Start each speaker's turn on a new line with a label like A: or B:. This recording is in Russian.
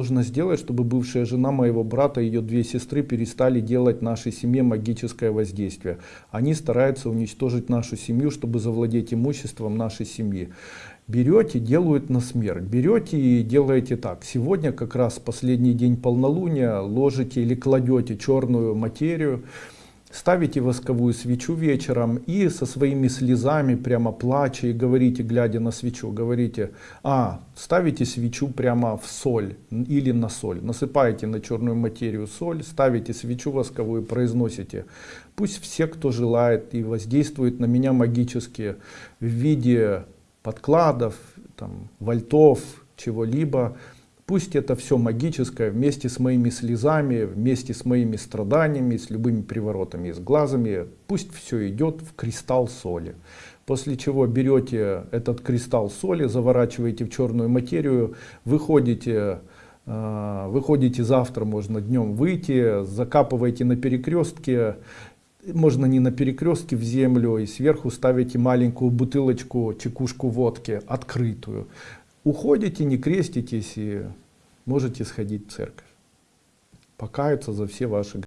A: нужно сделать, чтобы бывшая жена моего брата и ее две сестры перестали делать нашей семье магическое воздействие. Они стараются уничтожить нашу семью, чтобы завладеть имуществом нашей семьи. Берете, делают на смерть. Берете и делаете так. Сегодня как раз последний день полнолуния ложите или кладете черную материю, ставите восковую свечу вечером и со своими слезами, прямо плача и говорите, глядя на свечу, говорите, а, ставите свечу прямо в соль или на соль, насыпаете на черную материю соль, ставите свечу восковую, произносите, пусть все, кто желает и воздействует на меня магически в виде подкладов, там, вольтов, чего-либо, Пусть это все магическое, вместе с моими слезами, вместе с моими страданиями, с любыми приворотами, с глазами, пусть все идет в кристалл соли. После чего берете этот кристалл соли, заворачиваете в черную материю, выходите, э, выходите завтра, можно днем выйти, закапываете на перекрестке, можно не на перекрестке в землю и сверху ставите маленькую бутылочку, чекушку водки, открытую уходите, не креститесь и можете сходить в церковь. Покаяться за все ваши